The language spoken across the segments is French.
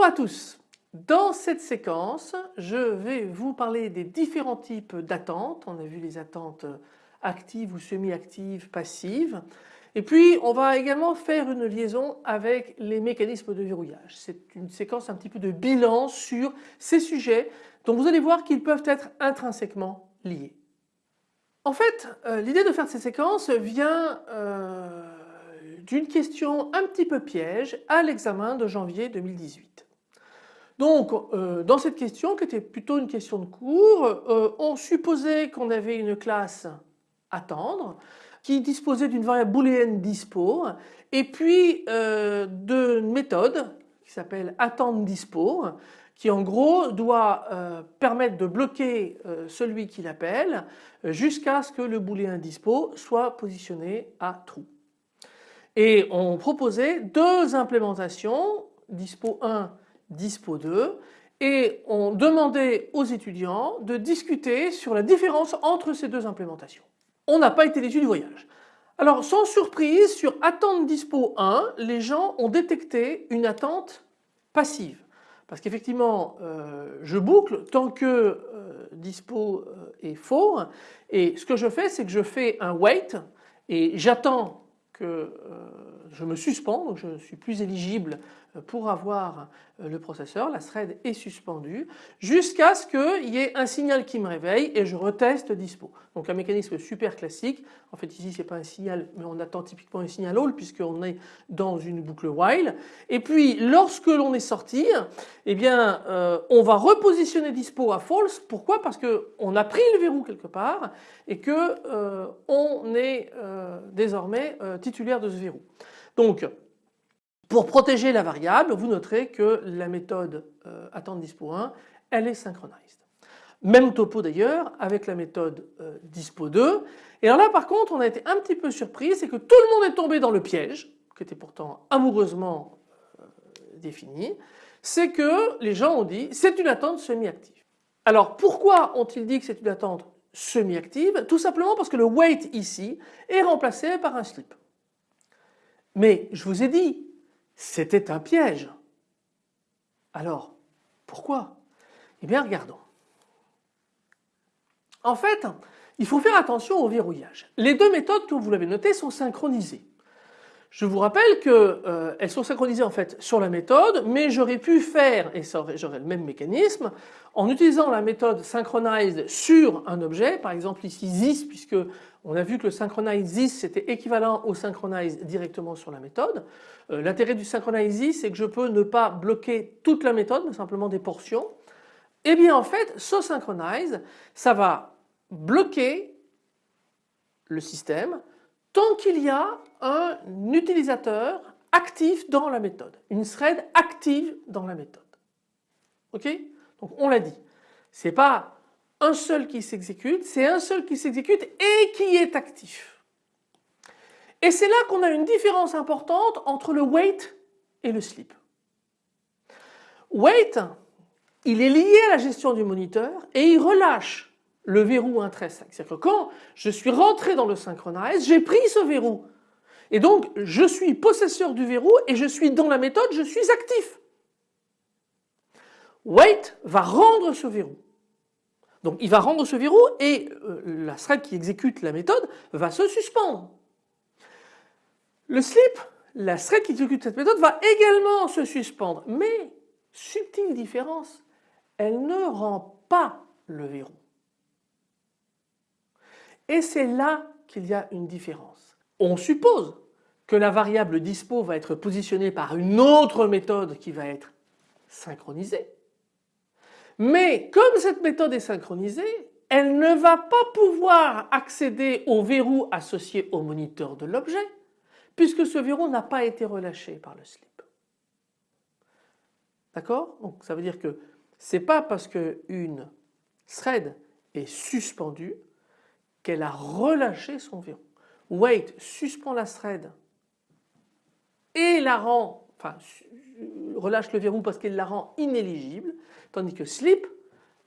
Bonjour à tous. Dans cette séquence, je vais vous parler des différents types d'attentes. On a vu les attentes actives ou semi-actives, passives. Et puis on va également faire une liaison avec les mécanismes de verrouillage. C'est une séquence un petit peu de bilan sur ces sujets dont vous allez voir qu'ils peuvent être intrinsèquement liés. En fait, euh, l'idée de faire cette séquence vient euh, d'une question un petit peu piège à l'examen de janvier 2018. Donc euh, dans cette question qui était plutôt une question de cours, on supposait qu'on avait une classe attendre qui disposait d'une variable booléenne dispo et puis euh, d'une méthode qui s'appelle attendre dispo qui en gros doit euh, permettre de bloquer euh, celui qui l'appelle jusqu'à ce que le booléen dispo soit positionné à true. Et on proposait deux implémentations, dispo 1, dispo 2 et on demandait aux étudiants de discuter sur la différence entre ces deux implémentations on n'a pas été l'issue du voyage. Alors sans surprise, sur attente dispo 1, les gens ont détecté une attente passive. Parce qu'effectivement, euh, je boucle tant que euh, dispo euh, est faux. Et ce que je fais, c'est que je fais un wait et j'attends que je me suspends, donc je ne suis plus éligible pour avoir euh, le processeur, la thread est suspendue jusqu'à ce qu'il y ait un signal qui me réveille et je reteste dispo. Donc un mécanisme super classique. En fait ici c'est pas un signal mais on attend typiquement un signal all puisqu'on est dans une boucle while. Et puis lorsque l'on est sorti, eh bien euh, on va repositionner dispo à false. Pourquoi? Parce qu'on a pris le verrou quelque part et que euh, on est désormais de ce verrou. Donc pour protéger la variable, vous noterez que la méthode euh, attente dispo 1, elle est synchronized. Même topo d'ailleurs avec la méthode euh, dispo 2. Et alors là par contre on a été un petit peu surpris, c'est que tout le monde est tombé dans le piège, qui était pourtant amoureusement euh, défini, c'est que les gens ont dit c'est une attente semi-active. Alors pourquoi ont-ils dit que c'est une attente semi-active? Tout simplement parce que le wait ici est remplacé par un slip. Mais je vous ai dit, c'était un piège. Alors, pourquoi? Eh bien, regardons. En fait, il faut faire attention au verrouillage. Les deux méthodes, comme vous l'avez noté, sont synchronisées. Je vous rappelle qu'elles euh, sont synchronisées en fait sur la méthode, mais j'aurais pu faire, et j'aurais le même mécanisme, en utilisant la méthode synchronized sur un objet, par exemple ici this, puisque on a vu que le synchronize this c'était équivalent au synchronize directement sur la méthode. Euh, l'intérêt du synchronize this c'est que je peux ne pas bloquer toute la méthode mais simplement des portions. Et eh bien en fait ce synchronize ça va bloquer le système tant qu'il y a un utilisateur actif dans la méthode, une thread active dans la méthode. Ok? Donc on l'a dit, c'est pas un seul qui s'exécute, c'est un seul qui s'exécute et qui est actif. Et c'est là qu'on a une différence importante entre le wait et le sleep. Wait, il est lié à la gestion du moniteur et il relâche le verrou intrinsèque. C'est-à-dire que quand je suis rentré dans le synchronize, j'ai pris ce verrou. Et donc je suis possesseur du verrou et je suis dans la méthode, je suis actif. Wait va rendre ce verrou. Donc il va rendre ce verrou et euh, la thread qui exécute la méthode va se suspendre. Le slip, la thread qui exécute cette méthode va également se suspendre mais subtile différence, elle ne rend pas le verrou. Et c'est là qu'il y a une différence. On suppose que la variable dispo va être positionnée par une autre méthode qui va être synchronisée. Mais comme cette méthode est synchronisée, elle ne va pas pouvoir accéder au verrou associé au moniteur de l'objet puisque ce verrou n'a pas été relâché par le slip. D'accord? Donc ça veut dire que ce n'est pas parce qu'une thread est suspendue qu'elle a relâché son verrou. Wait suspend la thread et la rend, enfin relâche le verrou parce qu'elle la rend inéligible, tandis que slip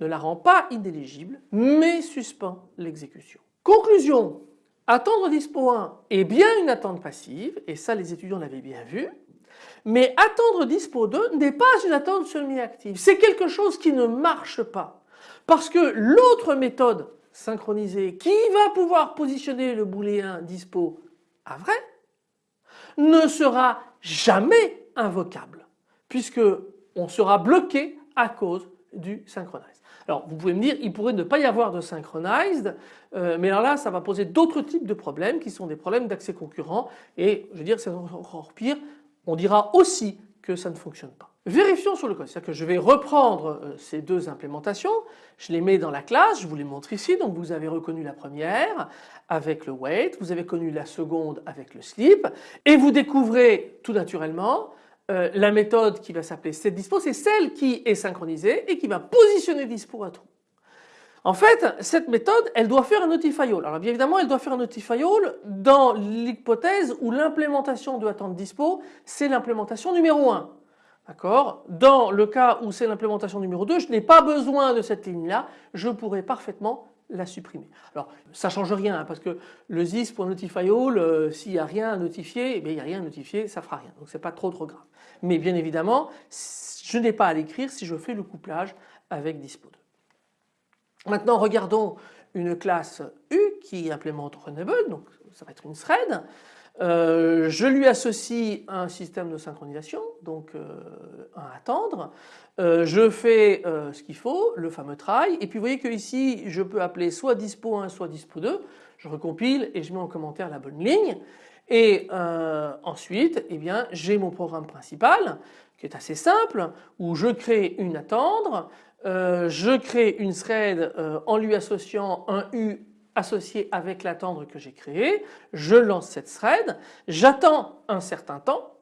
ne la rend pas inéligible mais suspend l'exécution. Conclusion, attendre dispo 1 est bien une attente passive et ça les étudiants l'avaient bien vu Mais attendre dispo 2 n'est pas une attente semi-active. C'est quelque chose qui ne marche pas. Parce que l'autre méthode synchronisée qui va pouvoir positionner le booléen dispo à vrai ne sera jamais invocable puisque on sera bloqué à cause du synchronized. Alors vous pouvez me dire il pourrait ne pas y avoir de synchronized euh, mais alors là ça va poser d'autres types de problèmes qui sont des problèmes d'accès concurrent et je veux dire c'est encore pire on dira aussi que ça ne fonctionne pas. Vérifions sur le code, c'est-à-dire que je vais reprendre euh, ces deux implémentations, je les mets dans la classe, je vous les montre ici, donc vous avez reconnu la première avec le wait, vous avez connu la seconde avec le sleep et vous découvrez tout naturellement euh, la méthode qui va s'appeler setDispo, c'est celle qui est synchronisée et qui va positionner dispo à true. En fait, cette méthode, elle doit faire un notify all. Alors bien évidemment, elle doit faire un notify all dans l'hypothèse où l'implémentation de attente dispo, c'est l'implémentation numéro 1. D'accord? Dans le cas où c'est l'implémentation numéro 2, je n'ai pas besoin de cette ligne-là, je pourrais parfaitement la supprimer. Alors ça change rien hein, parce que le this.notifyAll, euh, s'il n'y a rien à notifier, eh il n'y a rien à notifier, ça fera rien. Donc c'est pas trop trop grave. Mais bien évidemment, je n'ai pas à l'écrire si je fais le couplage avec dispo2. Maintenant regardons une classe U qui implémente Runnable, donc ça va être une thread. Euh, je lui associe un système de synchronisation, donc euh, un attendre. Euh, je fais ce qu'il faut, le fameux try, et puis vous voyez que ici je peux appeler soit dispo 1 soit dispo 2. Je recompile et je mets en commentaire la bonne ligne. Et ensuite, eh bien, j'ai mon programme principal qui est assez simple où je crée une attendre, je crée une thread en lui associant un U associé avec l'attendre que j'ai créé, je lance cette thread, j'attends un certain temps,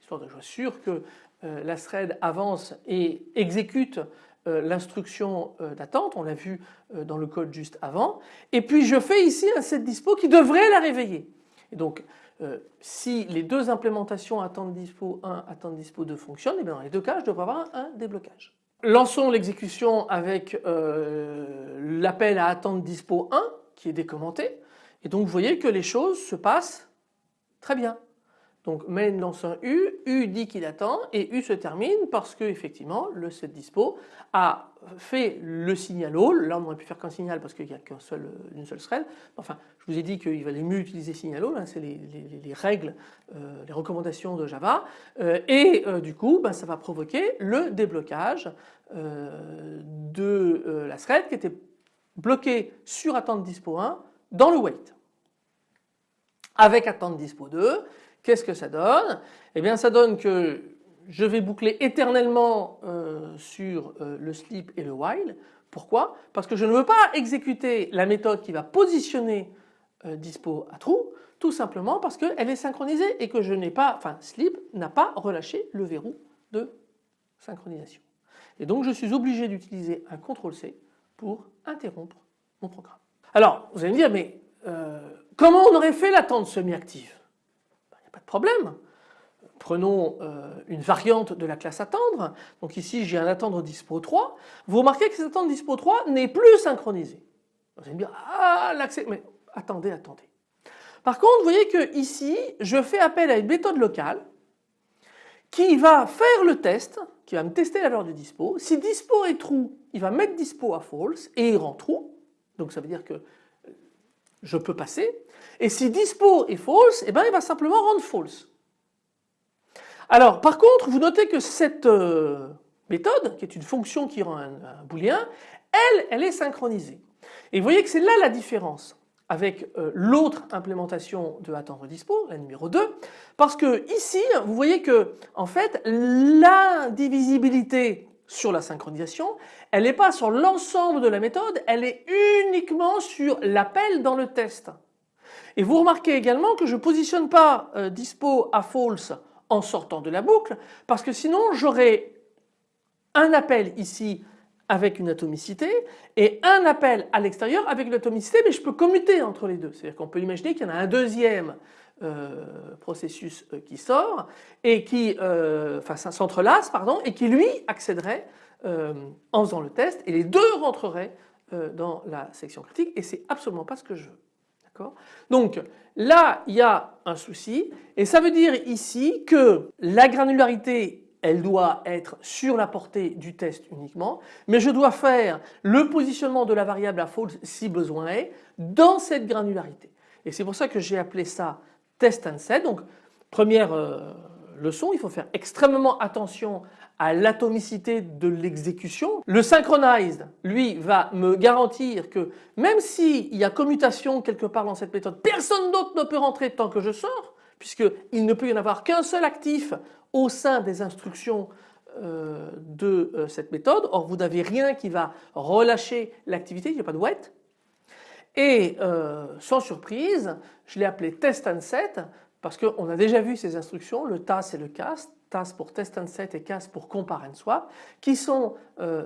histoire de être sûr que euh, la thread avance et exécute euh, l'instruction euh, d'attente, on l'a vu dans le code juste avant, et puis je fais ici un set dispo qui devrait la réveiller. Donc si les deux implémentations attente dispo 1, attente dispo 2 fonctionnent, eh bien dans les deux cas je devrais avoir un déblocage. Lançons l'exécution avec euh, l'appel à attente dispo 1 qui est décommenté et donc vous voyez que les choses se passent très bien. Donc main lance un U, U dit qu'il attend et U se termine parce que effectivement le set dispo a fait le signal all. Là on aurait pu faire qu'un signal parce qu'il n'y a qu'une seule, une seule thread. Enfin je vous ai dit qu'il valait mieux utiliser signal all, hein, c'est les, règles, euh, les recommandations de Java euh, et euh, du coup ben, ça va provoquer le déblocage de la thread qui était bloquée sur attente dispo 1 dans le wait. Avec attente dispo 2 Qu'est-ce que ça donne? Eh bien ça donne que je vais boucler éternellement euh, sur euh, le sleep et le while. Pourquoi? Parce que je ne veux pas exécuter la méthode qui va positionner euh, dispo à true, tout simplement parce qu'elle est synchronisée et que je n'ai pas, enfin sleep n'a pas relâché le verrou de synchronisation. Et donc je suis obligé d'utiliser un CTRL-C pour interrompre mon programme. Alors vous allez me dire mais comment on aurait fait l'attente semi-active? Problème. Prenons euh, une variante de la classe attendre. Donc ici j'ai un attendre dispo 3. Vous remarquez que cet attendre dispo 3 n'est plus synchronisé. Vous allez me dire ah l'accès mais attendez attendez. Par contre vous voyez que ici je fais appel à une méthode locale qui va faire le test, qui va me tester la valeur du dispo. Si dispo est true, il va mettre dispo à false et il rend true. Donc ça veut dire que je peux passer. Et si dispo est false, eh ben il va simplement rendre false. Alors par contre, vous notez que cette euh, méthode, qui est une fonction qui rend un, booléen, elle, elle est synchronisée. Et vous voyez que c'est là la différence avec euh, l'autre implémentation de attendre dispo, la numéro 2, parce que ici, vous voyez que en fait, l'indivisibilité sur la synchronisation, elle n'est pas sur l'ensemble de la méthode, elle est uniquement sur l'appel dans le test. Et vous remarquez également que je ne positionne pas euh, dispo à false en sortant de la boucle parce que sinon j'aurais un appel ici avec une atomicité et un appel à l'extérieur avec une atomicité mais je peux commuter entre les deux. C'est-à-dire qu'on peut imaginer qu'il y en a un deuxième euh, processus euh, qui sort et qui enfin s'entrelace pardon et qui lui accéderait en faisant le test et les deux rentreraient dans la section critique et c'est absolument pas ce que je veux. Donc là il y a un souci et ça veut dire ici que la granularité elle doit être sur la portée du test uniquement, mais je dois faire le positionnement de la variable à false si besoin est dans cette granularité. Et c'est pour ça que j'ai appelé ça test and set. Donc première euh, leçon, il faut faire extrêmement attention à l'atomicité de l'exécution. Le synchronized, lui, va me garantir que même s'il y a commutation quelque part dans cette méthode, personne d'autre ne peut rentrer tant que je sors, puisqu'il ne peut y en avoir qu'un seul actif au sein des instructions euh, de euh, cette méthode. Or vous n'avez rien qui va relâcher l'activité, il n'y a pas de wait. Et euh, sans surprise, je l'ai appelé test and set parce qu'on a déjà vu ces instructions, le TAS et le CAST, TAS pour test and set et CAST pour compare and swap, qui sont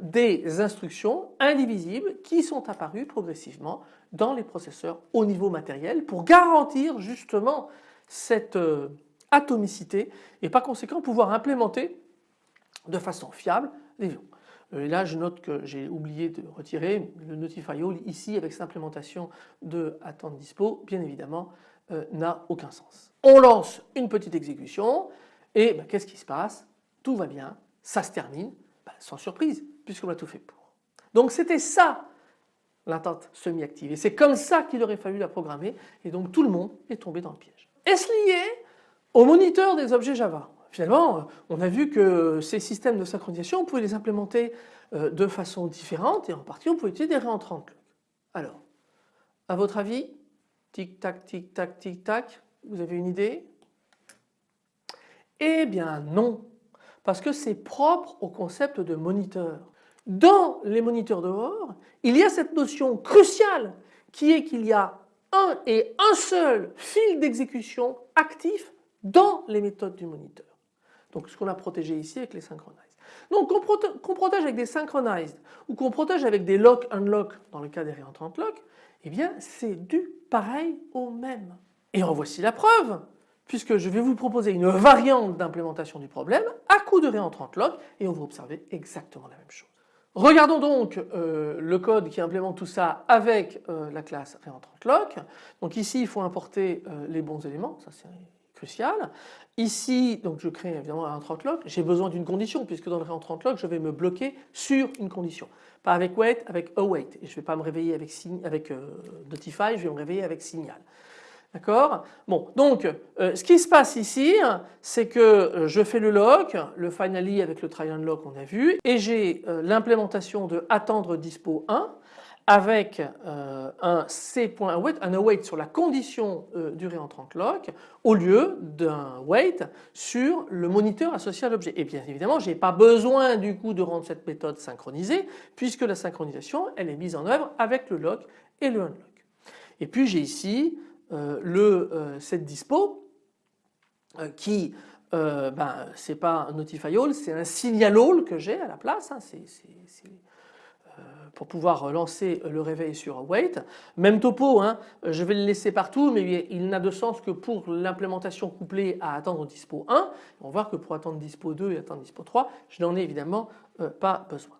des instructions indivisibles qui sont apparues progressivement dans les processeurs au niveau matériel pour garantir justement cette atomicité et par conséquent pouvoir implémenter de façon fiable les ions. Euh, et là je note que j'ai oublié de retirer le notify all ici avec cette implémentation de attente dispo bien évidemment euh, n'a aucun sens. On lance une petite exécution et ben, qu'est-ce qui se passe? Tout va bien, ça se termine, ben, sans surprise puisqu'on a tout fait pour. Donc c'était ça l'attente semi-active et c'est comme ça qu'il aurait fallu la programmer et donc tout le monde est tombé dans le piège. Est-ce lié au moniteur des objets Java, finalement, euh, on a vu que ces systèmes de synchronisation, on pouvait les implémenter euh, de façon différente et en partie on pouvait utiliser des réentrants Alors, à votre avis, tic-tac, tic-tac, tic-tac, vous avez une idée? Eh bien non, parce que c'est propre au concept de moniteur. Dans les moniteurs dehors, il y a cette notion cruciale qui est qu'il y a un et un seul fil d'exécution actif dans les méthodes du moniteur. Donc ce qu'on a protégé ici avec les synchronized. Donc qu'on protège avec des synchronized ou qu'on protège avec des lock unlock dans le cas des réentrantes lock, eh bien c'est du pareil au même. Et en voici la preuve puisque je vais vous proposer une variante d'implémentation du problème à coup de réentrante lock et on va observer exactement la même chose. Regardons donc euh, le code qui implémente tout ça avec euh, la classe réentrante lock. Donc ici il faut importer euh, les bons éléments, ça c'est crucial. Ici, donc je crée évidemment un 30 lock, j'ai besoin d'une condition puisque dans le réentrant lock je vais me bloquer sur une condition. Pas avec wait, avec await et je ne vais pas me réveiller avec, avec euh, notify, je vais me réveiller avec signal. D'accord? Bon, donc euh, ce qui se passe ici, c'est que euh, je fais le lock, le finally avec le try lock on a vu, et j'ai l'implémentation de attendre dispo 1 avec euh, un c.await, un await sur la condition euh, du réentrant lock au lieu d'un wait sur le moniteur associé à l'objet. Et bien évidemment, je n'ai pas besoin du coup de rendre cette méthode synchronisée puisque la synchronisation elle est mise en œuvre avec le lock et le unlock. Et puis j'ai ici euh, le set dispo qui ben, c'est pas un notify all, c'est un signal all que j'ai à la place. Hein, c'est pour pouvoir lancer le réveil sur wait. Même topo, hein, je vais le laisser partout mais il n'a de sens que pour l'implémentation couplée à attendre dispo 1. On va voir que pour attendre dispo 2 et attendre dispo 3, je n'en ai évidemment euh, pas besoin.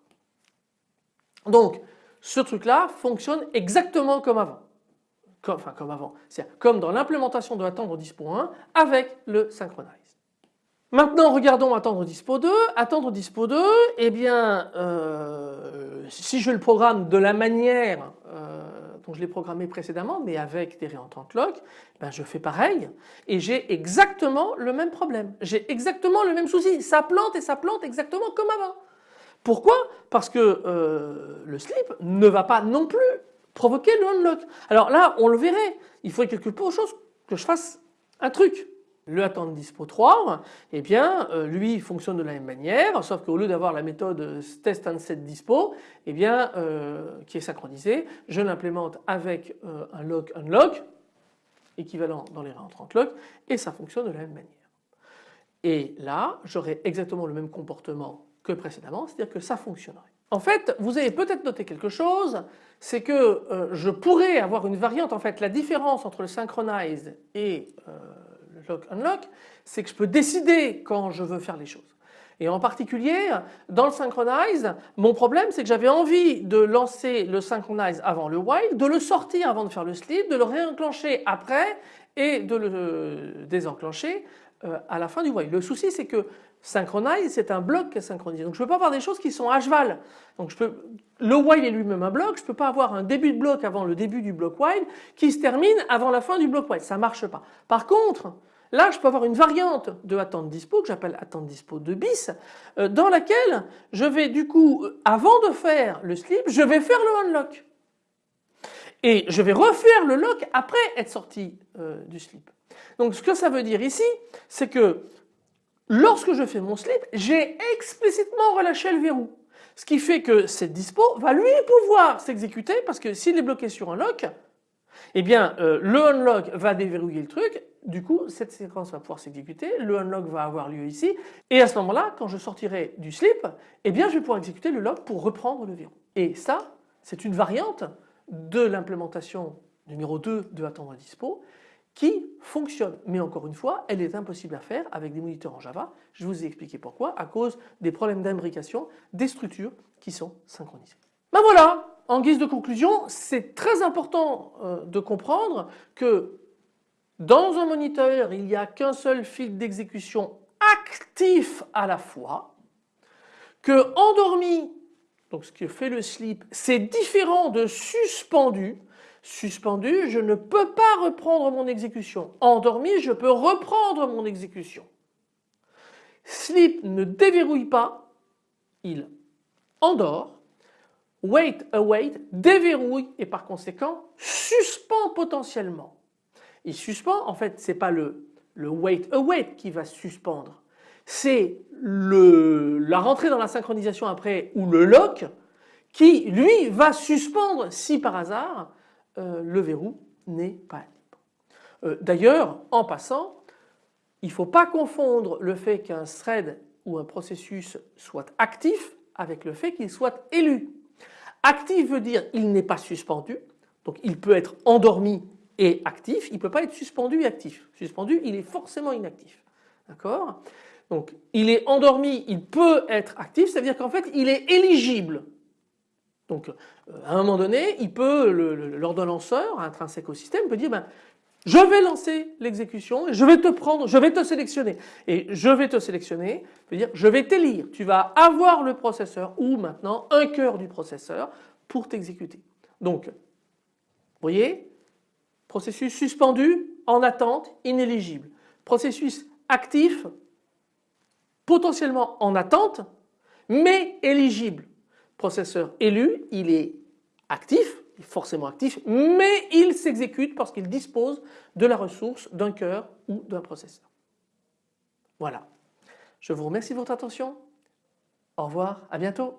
Donc ce truc là fonctionne exactement comme avant. Enfin comme avant, c'est comme dans l'implémentation de attendre dispo 1 avec le synchronize. Maintenant regardons attendre dispo 2. Attendre dispo 2, eh bien euh, si je le programme de la manière euh, dont je l'ai programmé précédemment mais avec des réentrantes lock, ben je fais pareil et j'ai exactement le même problème. J'ai exactement le même souci. Ça plante et ça plante exactement comme avant. Pourquoi? Parce que euh, le slip ne va pas non plus provoquer le unlock. Alors là on le verrait. Il faudrait quelque chose que je fasse un truc. Le attendre dispo 3, eh bien euh, lui fonctionne de la même manière sauf qu'au lieu d'avoir la méthode test and set dispo eh bien euh, qui est synchronisée, je l'implémente avec euh, un lock unlock équivalent dans les réentrants lock et ça fonctionne de la même manière. Et là j'aurai exactement le même comportement que précédemment, c'est-à-dire que ça fonctionnerait. En fait, vous avez peut-être noté quelque chose, c'est que je pourrais avoir une variante, en fait la différence entre le synchronize et lock unlock, c'est que je peux décider quand je veux faire les choses. Et en particulier, dans le synchronize, mon problème c'est que j'avais envie de lancer le synchronize avant le while, de le sortir avant de faire le sleep, de le réenclencher après et de le désenclencher euh, à la fin du while. Le souci c'est que synchronize c'est un bloc qui est synchronisé. Donc je ne peux pas avoir des choses qui sont HVAL. Donc je peux, le while est lui-même un bloc, je ne peux pas avoir un début de bloc avant le début du bloc while qui se termine avant la fin du bloc while. Ça ne marche pas. Par contre, Là, je peux avoir une variante de attente dispo que j'appelle attente dispo de bis euh, dans laquelle je vais du coup, euh, avant de faire le slip, je vais faire le unlock. Et je vais refaire le lock après être sorti euh, du slip. Donc ce que ça veut dire ici, c'est que lorsque je fais mon slip, j'ai explicitement relâché le verrou. Ce qui fait que cette dispo va lui pouvoir s'exécuter parce que s'il est bloqué sur un lock, eh bien le unlock va déverrouiller le truc du coup, cette séquence va pouvoir s'exécuter, le unlock va avoir lieu ici, et à ce moment-là, quand je sortirai du slip, eh bien je vais pouvoir exécuter le lock pour reprendre le verrou. Et ça, c'est une variante de l'implémentation numéro 2 de attendre à dispo qui fonctionne. Mais encore une fois, elle est impossible à faire avec des moniteurs en Java. Je vous ai expliqué pourquoi, à cause des problèmes d'imbrication des structures qui sont synchronisées. Ben voilà, en guise de conclusion, c'est très important euh, de comprendre que dans un moniteur, il n'y a qu'un seul fil d'exécution actif à la fois, que endormi, donc ce que fait le sleep, c'est différent de suspendu. Suspendu, je ne peux pas reprendre mon exécution. Endormi, je peux reprendre mon exécution. Sleep ne déverrouille pas, il endort. Wait, await, déverrouille et par conséquent suspend potentiellement il suspend, en fait ce n'est pas le, le wait await qui va suspendre, c'est la rentrée dans la synchronisation après ou le lock qui lui va suspendre si par hasard euh, le verrou n'est pas libre. Euh, d'ailleurs en passant il ne faut pas confondre le fait qu'un thread ou un processus soit actif avec le fait qu'il soit élu. Actif veut dire il n'est pas suspendu donc il peut être endormi et actif, il ne peut pas être suspendu et actif. Suspendu, il est forcément inactif. D'accord? Donc il est endormi, il peut être actif, c'est-à-dire qu'en fait il est éligible. Donc euh, à un moment donné, il peut, l'ordonnanceur intrinsèque au système peut dire ben, je vais lancer l'exécution et je vais te prendre, je vais te sélectionner. Et je vais te sélectionner, dire je vais t'élire. Tu vas avoir le processeur ou maintenant un cœur du processeur pour t'exécuter. Donc, vous voyez, Processus suspendu, en attente, inéligible. Processus actif, potentiellement en attente, mais éligible. Processeur élu, il est actif, forcément actif, mais il s'exécute parce qu'il dispose de la ressource d'un cœur ou d'un processeur. Voilà. Je vous remercie de votre attention. Au revoir, à bientôt.